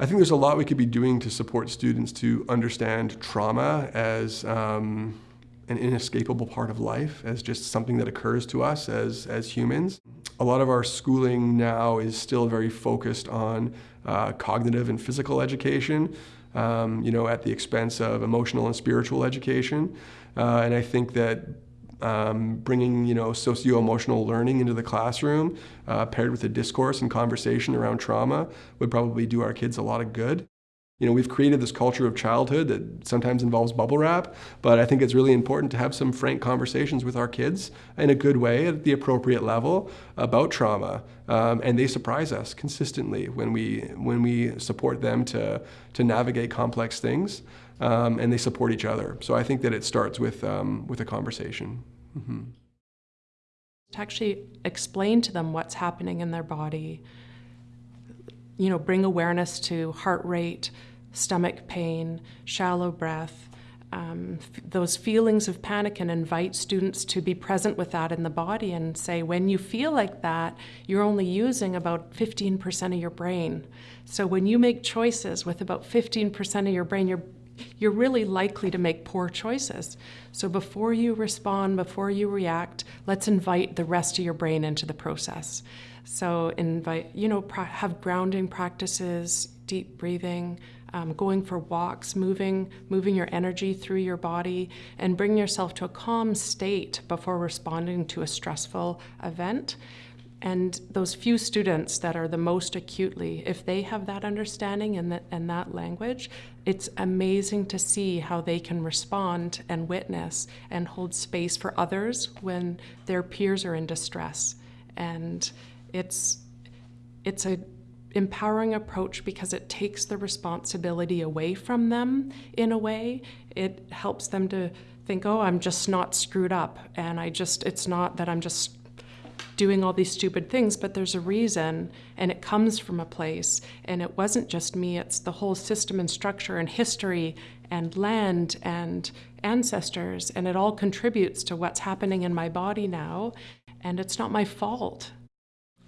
I think there's a lot we could be doing to support students to understand trauma as um, an inescapable part of life, as just something that occurs to us as, as humans. A lot of our schooling now is still very focused on uh, cognitive and physical education, um, you know, at the expense of emotional and spiritual education. Uh, and I think that um, bringing you know socio-emotional learning into the classroom uh, paired with a discourse and conversation around trauma would probably do our kids a lot of good. You know, we've created this culture of childhood that sometimes involves bubble wrap, but I think it's really important to have some frank conversations with our kids in a good way at the appropriate level about trauma. Um, and they surprise us consistently when we, when we support them to, to navigate complex things um, and they support each other. So I think that it starts with, um, with a conversation. Mm -hmm. To actually explain to them what's happening in their body, you know, bring awareness to heart rate, stomach pain, shallow breath, um, those feelings of panic and invite students to be present with that in the body and say, when you feel like that, you're only using about 15% of your brain. So when you make choices with about 15% of your brain, you're you're really likely to make poor choices. So before you respond, before you react, let's invite the rest of your brain into the process. So invite, you know, have grounding practices, deep breathing, um, going for walks, moving, moving your energy through your body, and bring yourself to a calm state before responding to a stressful event. And those few students that are the most acutely, if they have that understanding and that, and that language, it's amazing to see how they can respond and witness and hold space for others when their peers are in distress. And it's, it's a empowering approach because it takes the responsibility away from them in a way. It helps them to think, oh, I'm just not screwed up. And I just, it's not that I'm just doing all these stupid things, but there's a reason and it comes from a place. And it wasn't just me, it's the whole system and structure and history and land and ancestors. And it all contributes to what's happening in my body now. And it's not my fault.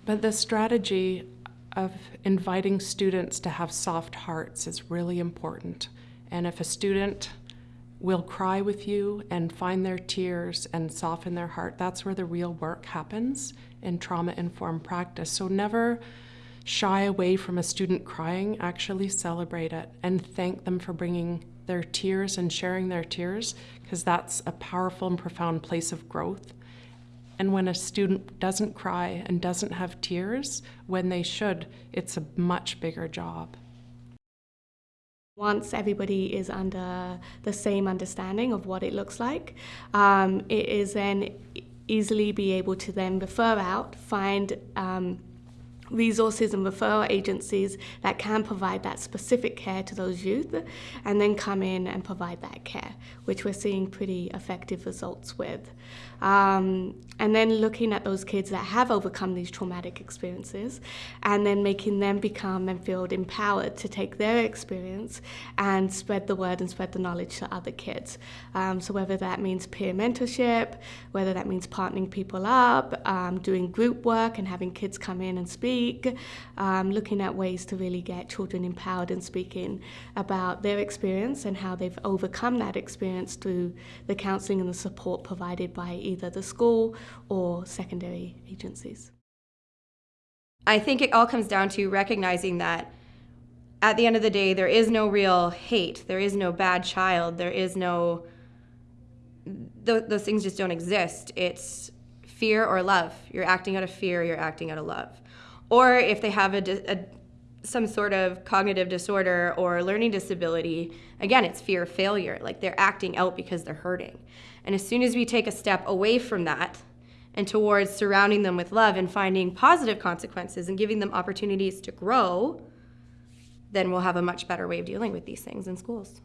But the strategy of inviting students to have soft hearts is really important. And if a student will cry with you and find their tears and soften their heart, that's where the real work happens in trauma-informed practice. So never shy away from a student crying, actually celebrate it and thank them for bringing their tears and sharing their tears, because that's a powerful and profound place of growth. And when a student doesn't cry and doesn't have tears when they should, it's a much bigger job. Once everybody is under the same understanding of what it looks like, um, it is then easily be able to then refer out, find um, resources and referral agencies that can provide that specific care to those youth and then come in and provide that care, which we're seeing pretty effective results with. Um, and then looking at those kids that have overcome these traumatic experiences and then making them become and feel empowered to take their experience and spread the word and spread the knowledge to other kids. Um, so whether that means peer mentorship, whether that means partnering people up, um, doing group work and having kids come in and speak um, looking at ways to really get children empowered and speaking about their experience and how they've overcome that experience through the counselling and the support provided by either the school or secondary agencies. I think it all comes down to recognizing that at the end of the day, there is no real hate, there is no bad child, there is no, th those things just don't exist. It's fear or love. You're acting out of fear, you're acting out of love or if they have a, a, some sort of cognitive disorder or learning disability, again, it's fear of failure. Like they're acting out because they're hurting. And as soon as we take a step away from that and towards surrounding them with love and finding positive consequences and giving them opportunities to grow, then we'll have a much better way of dealing with these things in schools.